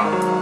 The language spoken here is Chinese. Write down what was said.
了。